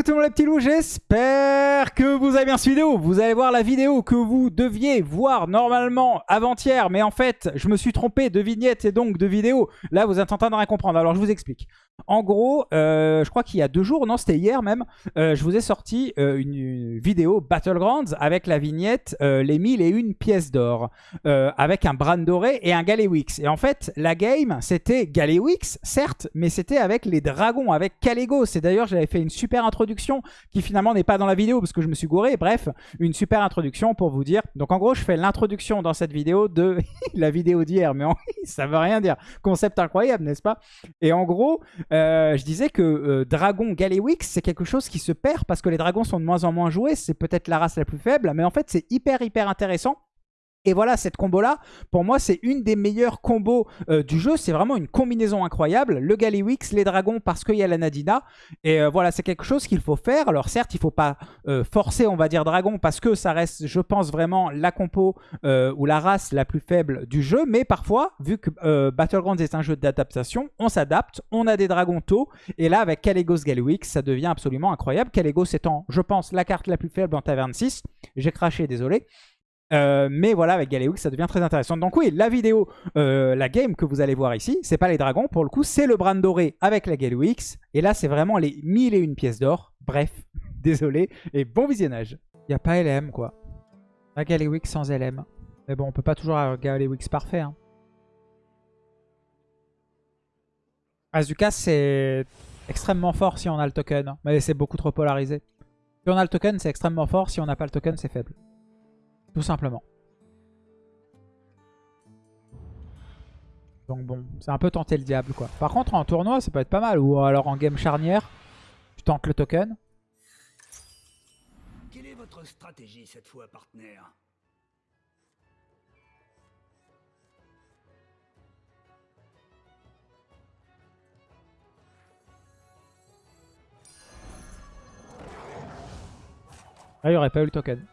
coucou tout le monde les petits loups, j'espère que vous avez bien cette vidéo. Vous allez voir la vidéo que vous deviez voir normalement avant-hier, mais en fait, je me suis trompé de vignette et donc de vidéo. Là, vous êtes en train de rien comprendre, alors je vous explique. En gros, euh, je crois qu'il y a deux jours, non, c'était hier même, euh, je vous ai sorti euh, une, vidéo Battlegrounds avec la vignette Les 1000 et une pièces d'or, avec un Bran doré et un Galewix. Et en fait, la game, c'était Galewix, certes, mais c'était avec les dragons, avec Calegos. Et d'ailleurs, j'avais fait une super introduction qui finalement n'est pas dans la vidéo parce que je me suis gouré. Bref, une super introduction pour vous dire. Donc en gros, je fais l'introduction dans cette vidéo de la vidéo d'hier. Mais ça veut rien dire. Concept incroyable, n'est-ce pas? Et en gros, euh, je disais que euh, Dragon Galewix, c'est quelque chose qui se perd parce que les dragons sont de moins en moins joués. C'est peut-être la race la plus faible. Mais en fait, c'est hyper, hyper intéressant. Et voilà, cette combo-là, pour moi, c'est une des meilleures combos euh, du jeu. C'est vraiment une combinaison incroyable. Le Galliwix, les dragons, parce qu'il y a la Nadina. Et euh, voilà, c'est quelque chose qu'il faut faire. Alors certes, il ne faut pas euh, forcer, on va dire, dragon, parce que ça reste, je pense, vraiment la compo ou la race la plus faible du jeu. Mais parfois, vu que Battlegrounds est un jeu d'adaptation, on s'adapte, on a des dragons tôt. Et là, avec Calegos Galliwix, ça devient absolument incroyable. Calegos étant, je pense, la carte la plus faible en Taverne 6. J'ai craché, désolé. Euh, mais voilà, avec Galéoux, ça devient très intéressant. Donc oui, la vidéo, euh, la game que vous allez voir ici, c'est pas les dragons, pour le coup, c'est le brand doré avec la Galéoux. Et là, c'est vraiment les 1001 pièces d'or. Bref, désolé, et bon visionnage. Il a pas LM, quoi. La Galéoux sans LM. Mais bon, on peut pas toujours avoir Galéoux parfait. Hein. Azuka, c'est extrêmement fort si on a le token. Mais c'est beaucoup trop polarisé. Si on a le token, c'est extrêmement fort. Si on n'a pas le token, c'est faible. Tout simplement. Donc bon, c'est un peu tenter le diable quoi. Par contre en tournoi ça peut être pas mal. Ou alors en game charnière, tu tentes le token. Quelle est votre stratégie cette fois, partenaire? Ah, il n'y aurait pas eu le token.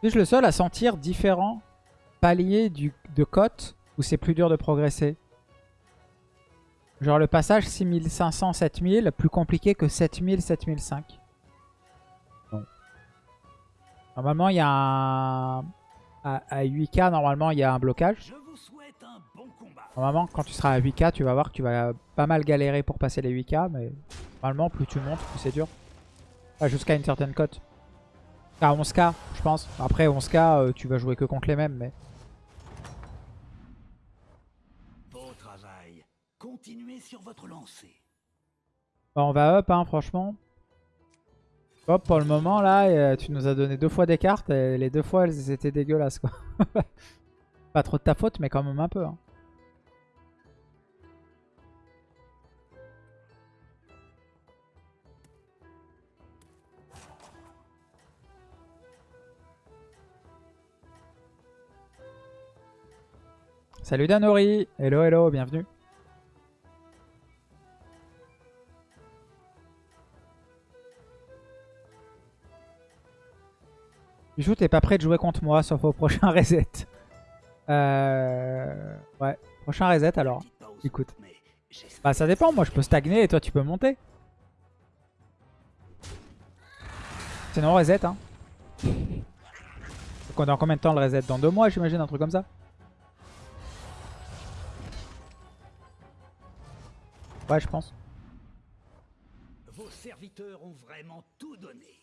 Suis-je le seul à sentir différents paliers du, de cote où c'est plus dur de progresser? Genre le passage 6500-7000, plus compliqué que 7000-7005. Normalement, il y a un... À, 8k, normalement, il y a un blocage. Normalement, quand tu seras à 8k, tu vas voir que tu vas pas mal galérer pour passer les 8k. Mais normalement, plus tu montes, plus c'est dur. Jusqu'à une certaine cote. À 11k, je pense. Après, 11k, euh, tu vas jouer que contre les mêmes, mais... Beau travail. Continuez sur votre lancée. Bah, on va up, hein, franchement. Hop, pour le moment, là, euh, tu nous as donné deux fois des cartes, et les deux fois, elles étaient dégueulasses, quoi. Pas trop de ta faute, mais quand même un peu, hein. Salut Danori Hello, hello, bienvenue Bijou, t'es pas prêt de jouer contre moi, sauf au prochain reset. Euh... Ouais, prochain reset alors. Écoute. Bah ça dépend, moi je peux stagner et toi tu peux monter. Sinon reset hein. Donc dans combien de temps le reset? Dans deux mois j'imagine, un truc comme ça Ouais, je pense. Vos serviteurs ont vraiment tout donné.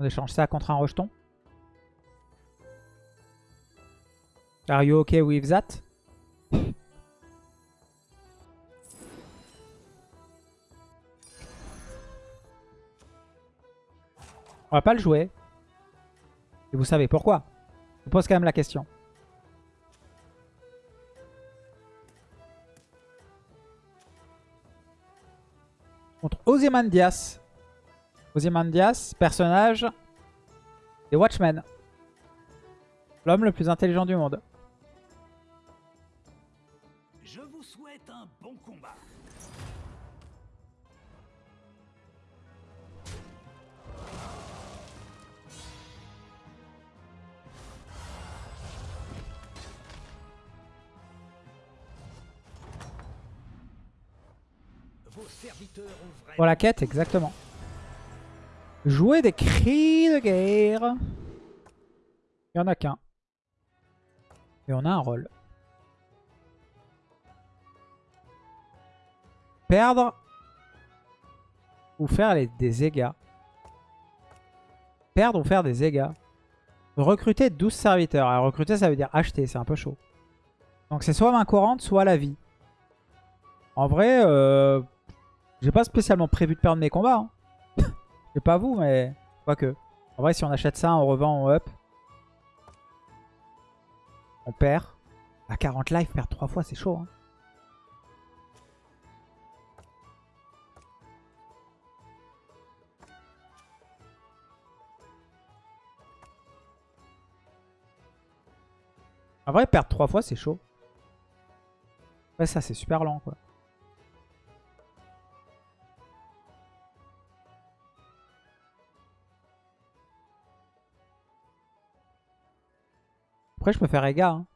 On échange ça contre un rejeton. Are you okay with that? On va pas le jouer. Et vous savez pourquoi. Je pose quand même la question. Contre Ozymandias. Ozymandias, personnage des Watchmen. L'homme le plus intelligent du monde. Pour la quête, exactement. Jouer des cris de guerre. Il y en a qu'un. Et on a un rôle. Perdre ou faire des dégâts. Perdre ou faire des dégâts. Recruter 12 serviteurs. Alors recruter ça veut dire acheter, c'est un peu chaud. Donc c'est soit main courante, soit la vie. En vrai, euh, j'ai pas spécialement prévu de perdre mes combats. Hein. Je sais pas vous, mais quoique. En vrai, si on achète ça, on revend, on up. On perd. À 40 life, perdre 3 fois, c'est chaud. hein. En vrai, perdre 3 fois, c'est chaud. Ouais, ça, c'est super lent, quoi. Après, je peux faire Ega. Hein.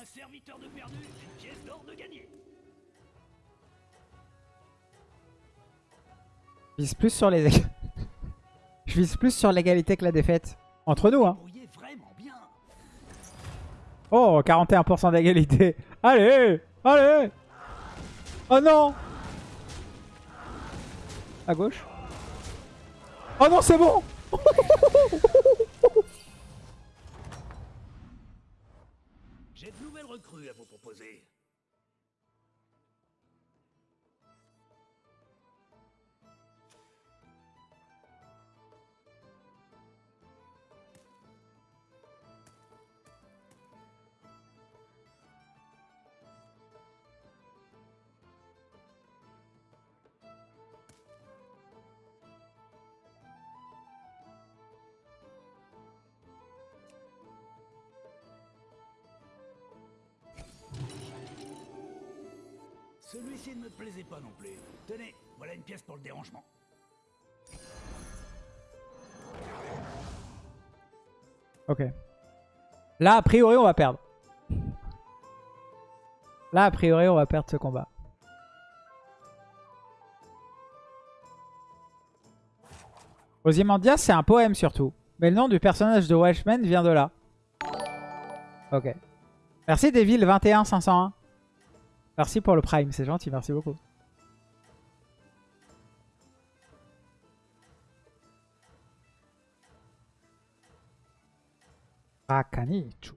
Un serviteur de perdu, une pièce d'or de gagné. Vise plus sur les... je vise plus sur l'égalité que la défaite. Entre nous, hein. Oh, 41% d'égalité. Allez Allez Oh non À gauche. Oh non, c'est bon J'ai de nouvelles recrues à vous proposer. Celui-ci ne me plaisait pas non plus. Tenez, voilà une pièce pour le dérangement. Ok. Là, a priori, on va perdre. Là, a priori, on va perdre ce combat. Ozymandias, c'est un poème surtout. Mais le nom du personnage de Watchmen vient de là. Ok. Merci Devil 21501. Merci pour le prime, c'est gentil, merci beaucoup. Rakanichu.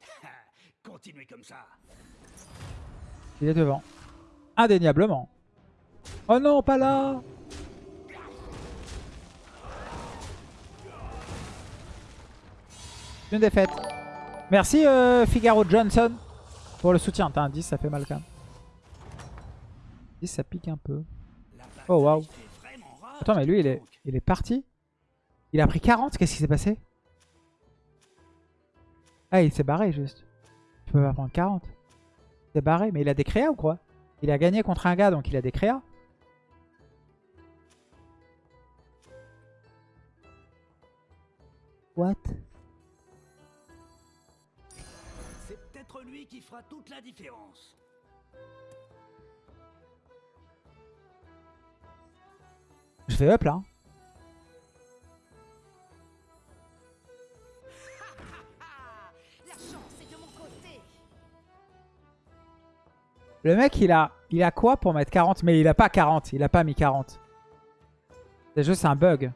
Continuez comme ça. Il est devant. Indéniablement. Oh non, pas là Une défaite. Merci euh, Figaro Johnson pour le soutien. T'as un 10, ça fait mal quand même. 10, ça pique un peu. Oh, waouh. Attends, mais lui, il est, il est parti Il a pris 40 Qu'est-ce qui s'est passé? Ah, il s'est barré juste. Tu peux pas prendre 40. Il s'est barré, mais il a des créas ou quoi? Il a gagné contre un gars, donc il a des créas. What? Qui fera toute la différence. Je fais up là. La chance est de mon côté. Le mec, il a, il a quoi pour mettre 40 Mais il a pas 40. Il a pas mis 40. C'est juste un bug.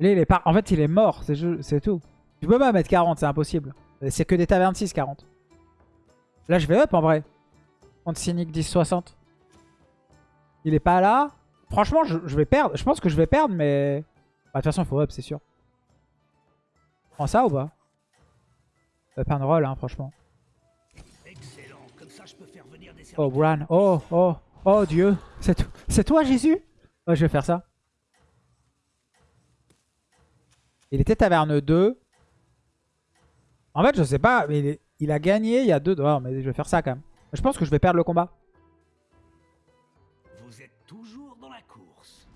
Lui, il est pas... En fait, il est mort. C'est tout. Tu peux pas mettre 40, c'est impossible. C'est que des tavernes 6, 40. Là, je vais up en vrai. Contre Cynic 10-60. Il est pas là. Franchement, je, je vais perdre. Je pense que je vais perdre, mais... Bah, De toute façon, il faut up, c'est sûr. Prends ça ou pas? Up and roll, hein, franchement. Comme ça je peux faire venir des Oh. Bran. Oh, oh, oh, Dieu. C'est toi, Jésus? Ouais, je vais faire ça. Il était taverne 2. En fait, je sais pas, mais il, est- Il a gagné il y a deux... Oh, mais je vais faire ça quand même. Je pense que je vais perdre le combat. Vous êtes toujours dans la course.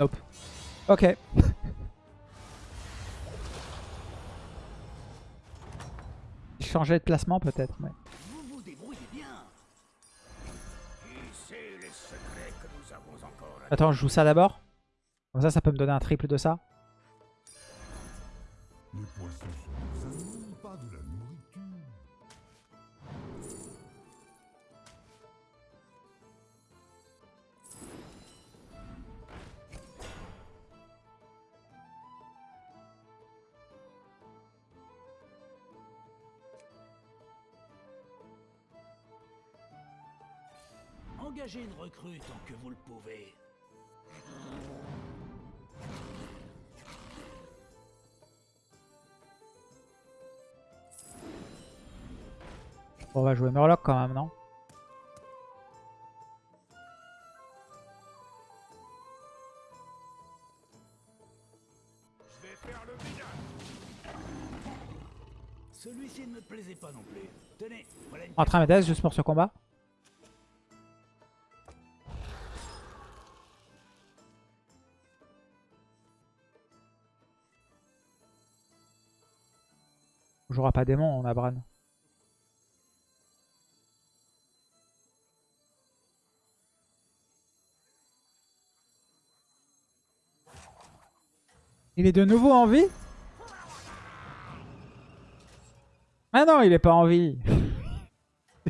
Nope. Ok. Changer de placement peut-être. Mais... Vous vous débrouillez bien. Qui sait les secrets que nous avons encore à Attends, je joue ça d'abord. Comme ça, ça peut me donner un triple de ça. Les poissons sont des animaux, pas de la nourriture. Engagez une recrue tant que vous le pouvez. On va jouer Murloc quand même, non? Je vais faire le. Celui-ci ne me plaisait pas non plus. Tenez, voilà une En train de juste pour ce combat. On jouera pas démon, on a Bran. Il est de nouveau en vie? Ah non, il est pas en vie.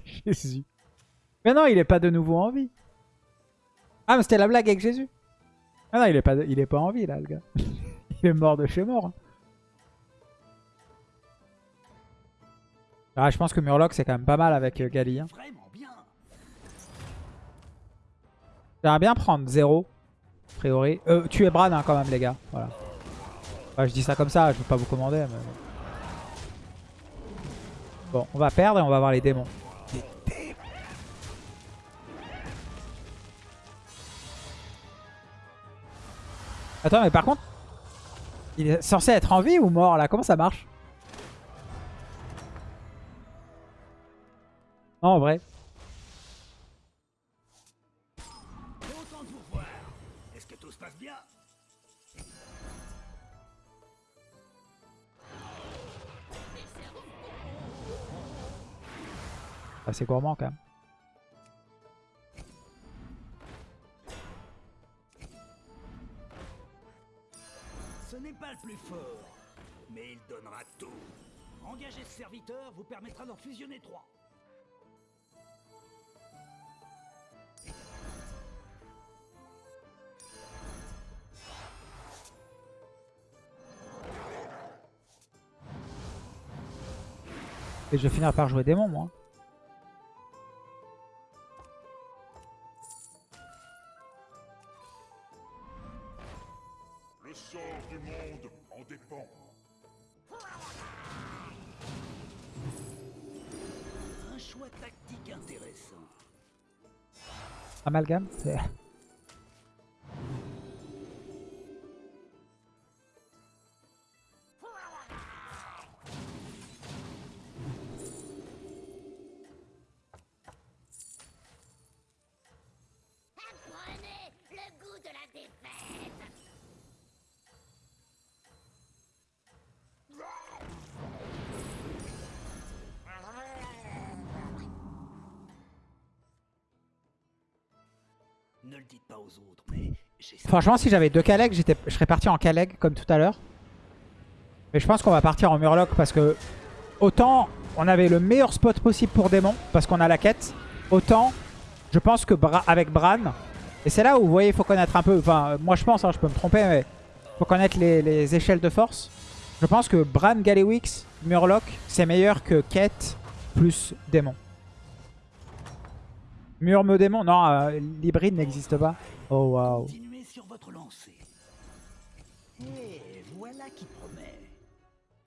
Jésus. Mais non, il est pas de nouveau en vie. Ah, mais c'était la blague avec Jésus. Ah non, il est pas, il est pas en vie là, le gars. il est mort de chez mort. hein. Ah, je pense que Murloc c'est quand même pas mal avec euh, Gali. hein. J'aimerais bien prendre 0. A priori. Euh, tuer Bran hein, quand même, les gars. Voilà. Je dis ça comme ça, je veux pas vous commander. Mais... Bon, on va perdre et on va voir les démons. Attends, mais par contre, il est censé être en vie ou mort là? Comment ça marche? Non, en vrai. Assez gourmand quand même. Ce n'est pas le plus fort, mais il donnera tout. Engager ce serviteur vous permettra d'en fusionner trois. Et je vais finir par jouer démon, moi. Tactique intéressant. Franchement, si j'avais deux Kaleg, je serais parti en Kaleg comme tout à l'heure. Mais je pense qu'on va partir en Murloc parce que autant on avait le meilleur spot possible pour démon parce qu'on a la quête, autant je pense que Bra- avec Bran, et c'est là où vous voyez, il faut connaître un peu, enfin moi je pense, hein, je peux me tromper, mais faut connaître les, les échelles de force. Je pense que Bran, Galewix, Murloc, c'est meilleur que quête plus démon. Murme démon, non, euh, l'hybride n'existe pas. Oh waouh sur votre lancée. Et voilà qui promet.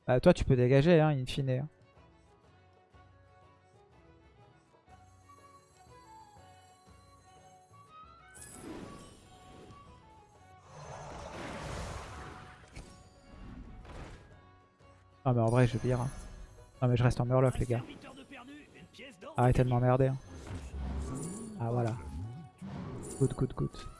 Bah toi tu peux dégager hein, in fine. Hein. Non mais en vrai je vire. Hein. Non mais je reste en murloc les gars. Arrêtez de m'emmerder. Hein. Ah voilà. Good good good.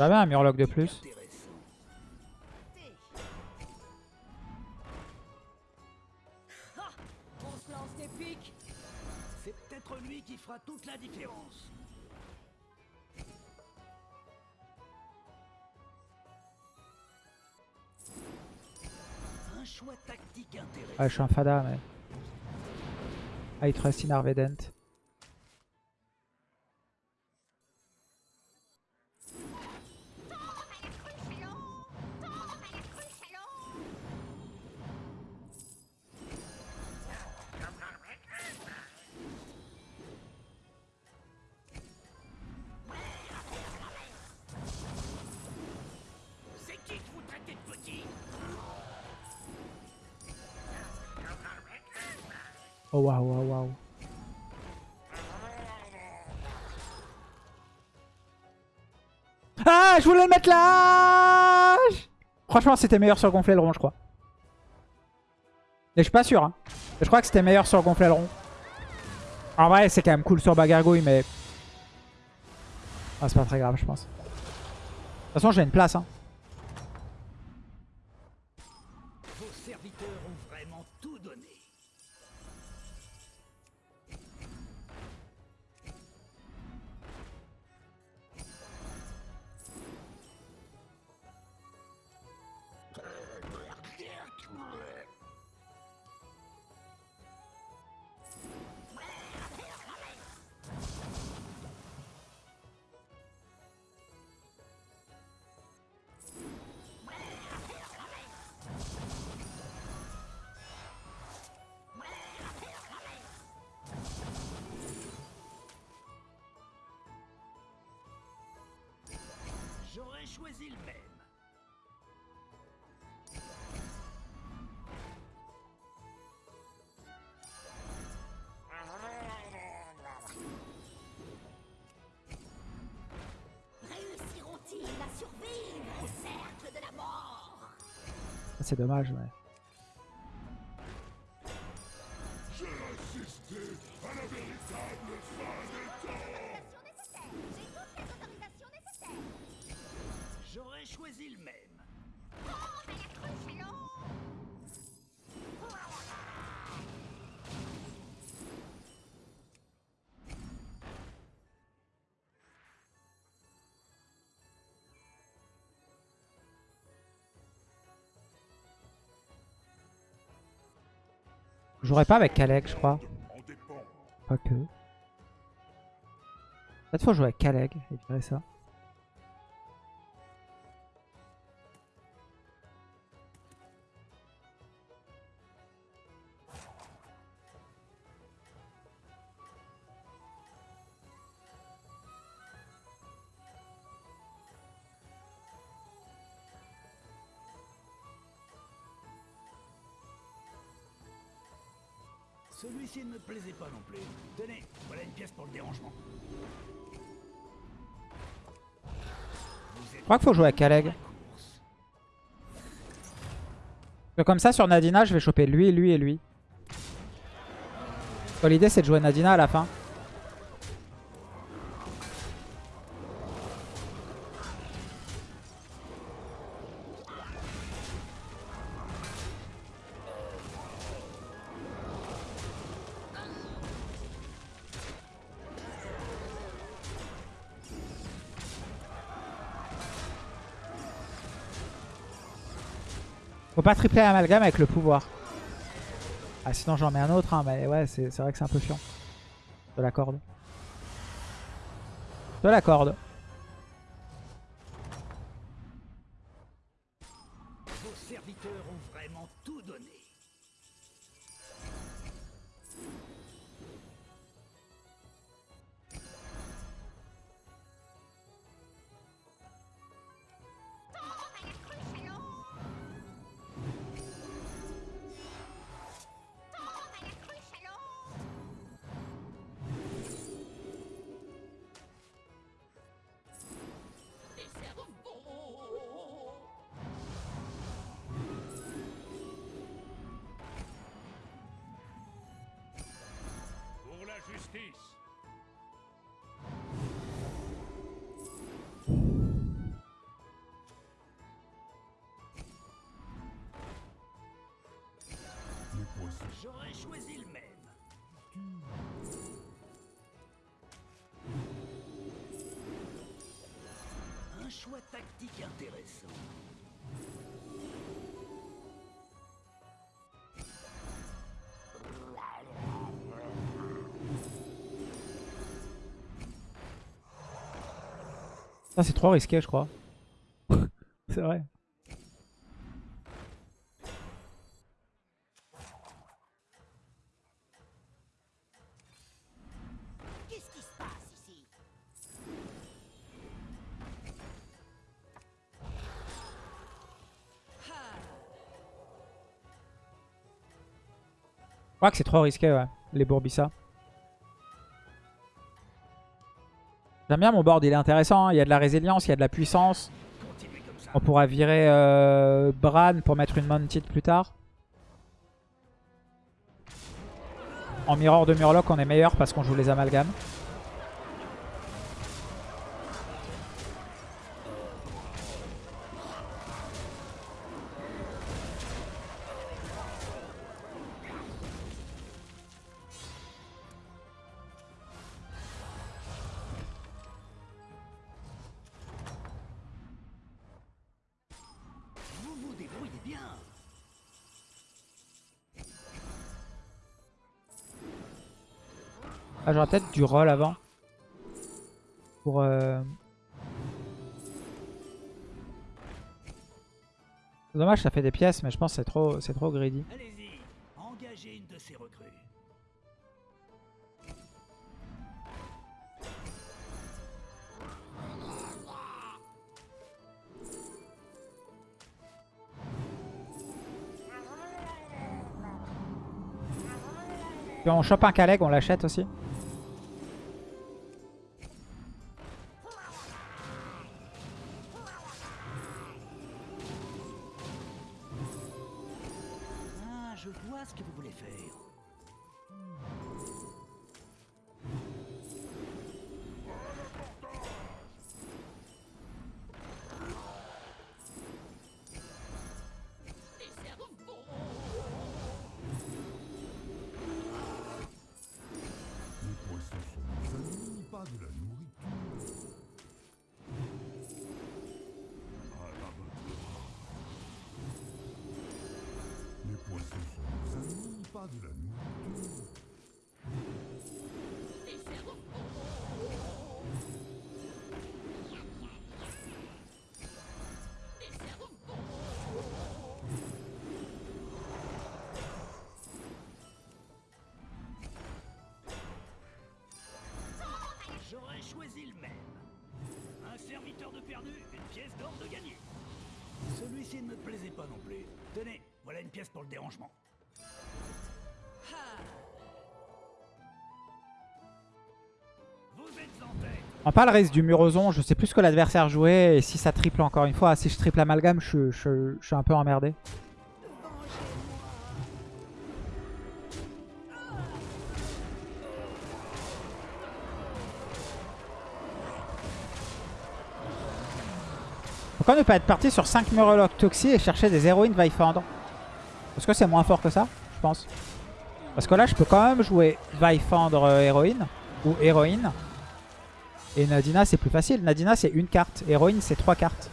J'avais un murloc de plus. Intéressant. Ah On se lance des pics C'est peut-être lui qui fera toute la différence. Un choix tactique intéressant. Ah je suis un fada mais... I trust in Arvedent. Waouh waouh waouh. Ah je voulais le mettre là Franchement c'était meilleur sur gonfler le rond je crois. Mais je suis pas sûr hein. Je crois que c'était meilleur sur gonfler le rond. En vrai c'est quand même cool sur bagargouille mais... Ah, c'est pas très grave je pense. De toute façon j'ai une place hein. Vos serviteurs ont vraiment tout donné. J'aurais choisi le même. Réussiront-ils à survivre au cercle de la mort? C'est dommage ouais. Jouerai pas avec Kalek je crois. Pas que. Peut-être faut jouer avec Kaleg et virer ça. Je crois qu'il faut jouer avec Kaleg. Comme ça sur Nadina je vais choper lui, lui et lui. L'idée c'est de jouer Nadina à la fin. Faut pas tripler amalgame avec le pouvoir. Ah sinon j'en mets un autre, hein, mais ouais c'est vrai que c'est un peu chiant. De la corde. De la corde. J'aurais choisi le même. Un choix tactique intéressant. C'est trop risqué, je crois. c'est vrai. Je crois que c'est trop risqué, les Bourbissa. J'aime bien mon board, il est intéressant. hein. Il y a de la résilience, il y a de la puissance. On pourra virer euh, Bran pour mettre une Mounted plus tard. En Mirror de Murloc, on est meilleur parce qu'on joue les amalgames. J'aurais peut-être du roll avant. Pour... Euh... C'est Dommage, ça fait des pièces, mais je pense que c'est trop, c'est trop greedy. Allez-y, engagez une de ces recrues. Puis on chope un Kaleg, on l'achète aussi. J'aurais choisi le même. Un serviteur de perdu, une pièce d'or de gagné. Celui-ci ne me plaisait pas non plus. Tenez, voilà une pièce pour le dérangement. Pas le risque du Murozon, je sais plus ce que l'adversaire jouait. Et si ça triple encore une fois, si je triple amalgame, je, suis un peu emmerdé. Pourquoi ne pas être parti sur 5 Murlocs Toxi et chercher des héroïnes Vaifandre Est-ce que c'est moins fort que ça Je pense. Parce que là, je peux quand même jouer Vaifandre euh, héroïne ou héroïne. Et Nadina, c'est plus facile. Nadina, c'est une carte. Héroïne, c'est trois cartes.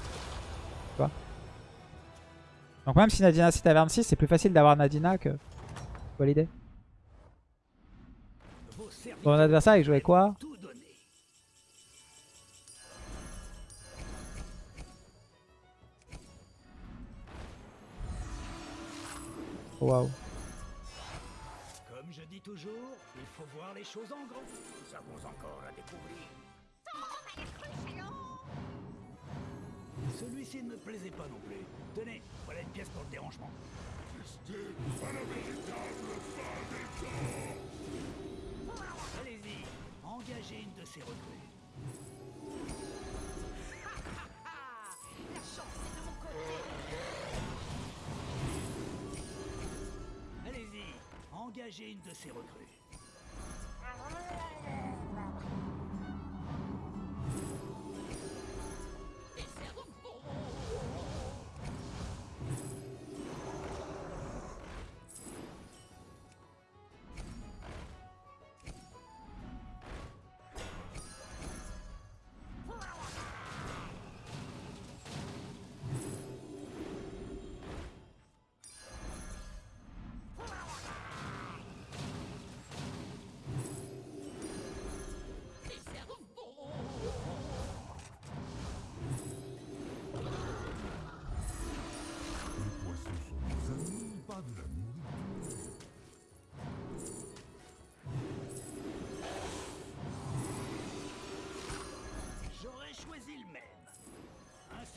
Donc même si Nadina, c'est taverne 6, c'est plus facile d'avoir Nadina que... Tu vois l'idée Mon adversaire, il jouait quoi. Waouh. Comme je dis toujours, il faut voir les choses en grand. Celui-ci ne me plaisait pas non plus. Tenez, voilà une pièce pour le dérangement. Allez-y, engagez une de ces recrues. La chance est de mon côté Allez-y, engagez une de ces recrues.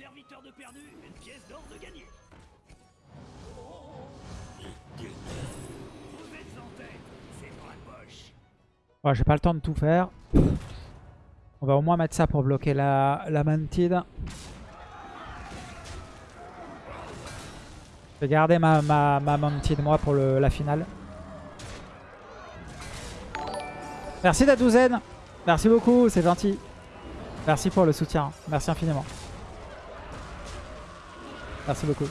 Serviteur de perdu, une pièce d'or de gagné. J'ai pas le temps de tout faire. On va au moins mettre ça pour bloquer la, la mantide. Je vais garder ma, ma, ma mantide moi pour le, la finale. Merci la douzaine. Merci beaucoup, c'est gentil. Merci pour le soutien. Merci infiniment. Merci beaucoup.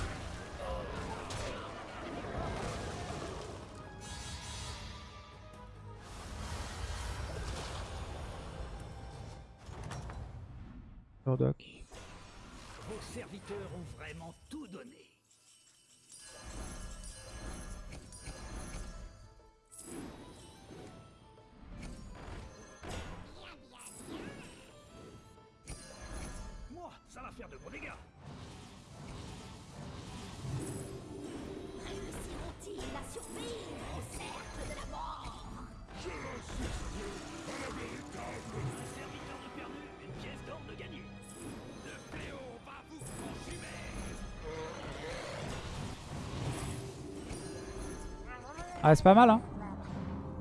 Ah, c'est pas mal, hein.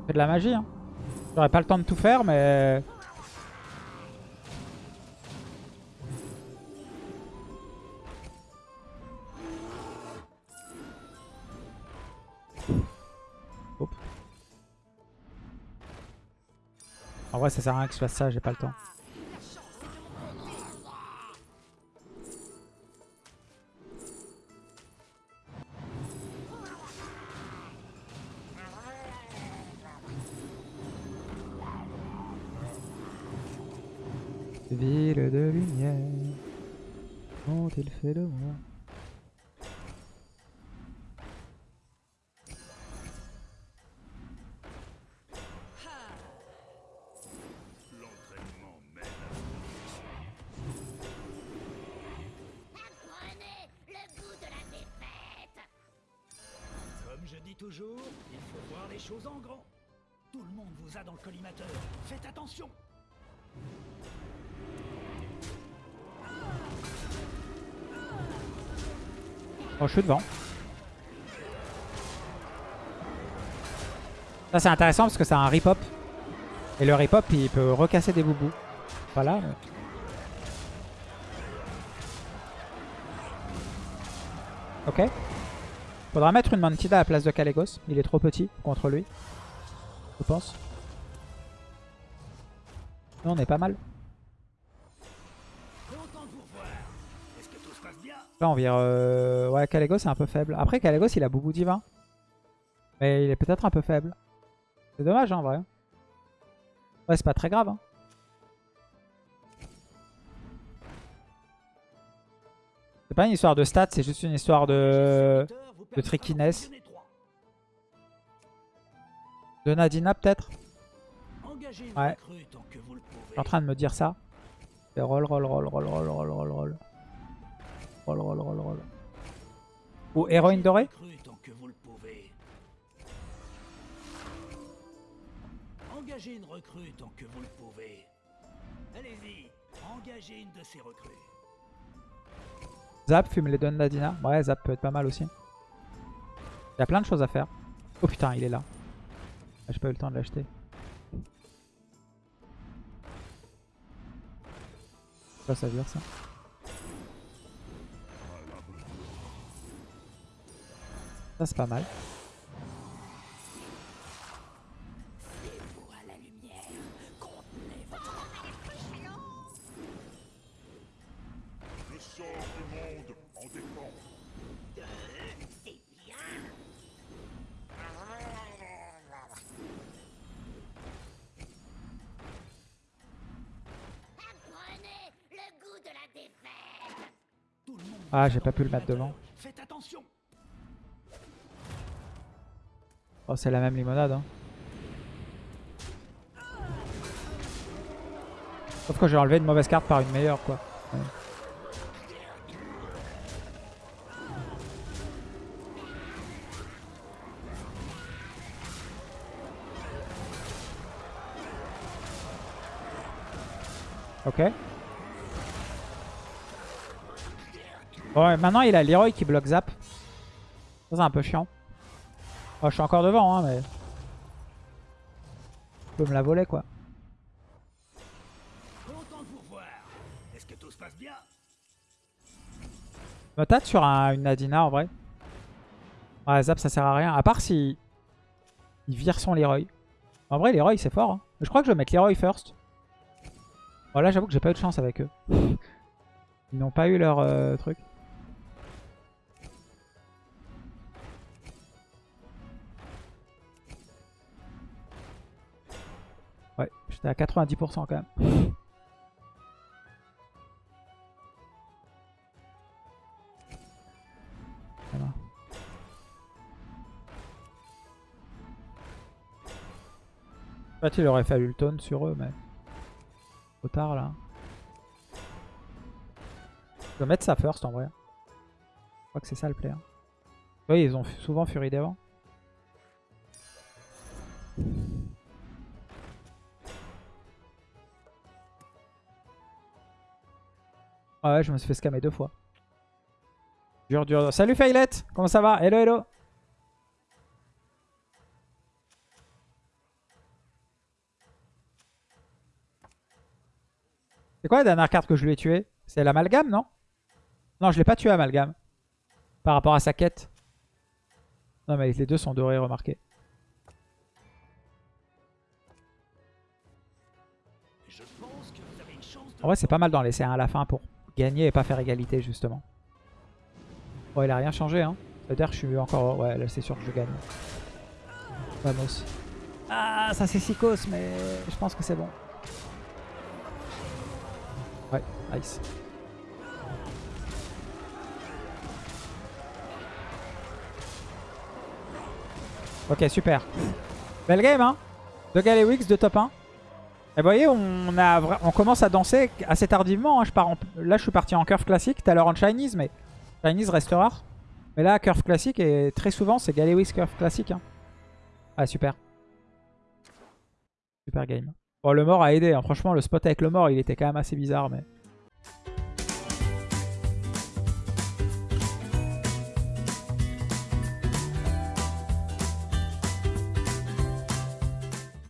C'est de la magie, hein. J'aurais pas le temps de tout faire, mais... En vrai, ça sert à rien que je fasse ça, j'ai pas le temps. Comme je dis toujours, il faut voir les choses en grand. Tout le monde vous a dans le collimateur. Faites attention. Oh, je suis devant. Ça, c'est intéressant parce que c'est un rip-hop. Et le rip-hop, il peut recasser des boubous. Voilà. Ok. Faudra mettre une Mantida à la place de Kalégos. Il est trop petit contre lui. Je pense. Non, on est pas mal. Content de vous revoir. Est-ce que tout se passe bien Là, on vire... euh, Ouais, Kalégos est un peu faible. Après, Kalégos, il a Boubou Divin. Mais il est peut-être un peu faible. C'est dommage, hein, en vrai. Ouais, c'est pas très grave. Hein. C'est pas une histoire de stats, c'est juste une histoire de... De trickiness. De Nadina, peut-être? Ouais. Je suis en train de me dire ça. C'est roll, roll, roll, roll, roll, roll, roll, roll. Roll, roll, roll, roll. Ou héroïne dorée Recrue tant que vous le pouvez. Engagez une recrue tant que vous le pouvez. Allez-y, engagez une de ces recrues. Zap, fume les donne Nadina. Ouais, Zap peut être pas mal aussi. Il y a plein de choses à faire. Oh putain, il est là. Ah, J'ai pas eu le temps de l'acheter. Ça, ça vire ça. Défaite Tout le monde Ah, j'ai pas pu le mettre devant. Oh, c'est la même limonade. Hein. Sauf que j'ai enlevé une mauvaise carte par une meilleure, quoi. Ok. Ouais, maintenant il a Leroy qui bloque Zap. C'est un peu chiant. Oh, je suis encore devant, hein, mais... Je peux me la voler, quoi. Content de vous revoir. Est-ce que tout se passe bien? Me tâte sur un- une Nadina, en vrai. Ouais, Zap, ça sert à rien. À part si... Il vire son Leroy. En vrai, Leroy, c'est fort. hein. Je crois que je vais mettre Leroy first. Bon, là, j'avoue que j'ai pas eu de chance avec eux. Ils n'ont pas eu leur euh, truc. J'étais à 90% quand même. Fait, il aurait fallu le taunt sur eux, mais... Trop tard, là. Je vais mettre ça first, en vrai. Je crois que c'est ça le play. Oui, ils ont souvent Fury devant. Ah ouais, je me suis fait scammer deux fois. Dur, dur. Salut Failette Comment ça va? Hello, hello C'est quoi la dernière carte que je lui ai tuée? C'est l'amalgame, non? Non, je l'ai pas tué amalgame. Par rapport à sa quête. Non, mais les deux sont dorés, remarquez. En vrai, c'est pas mal d'en laisser un à la fin pour gagner et pas faire égalité, justement. Bon, il a rien changé, hein. C'est-à-dire que je suis encore... Ouais, là, c'est sûr que je gagne. Vamos. Ah, ça c'est Sikos, mais je pense que c'est bon. Ouais, nice. Ok, super. Belle game, hein De Galewix, de top 1. Et vous voyez, on, commence à danser assez tardivement. hein. Je là, je suis parti en curve classique. Tout à l'heure en Chinese, mais Chinese reste rare. Mais là, curve classique, et très souvent, c'est Galewix curve classique. Hein. Ah, super. Super game. Bon, le mort a aidé. hein. Franchement, le spot avec le mort, il était quand même assez bizarre. mais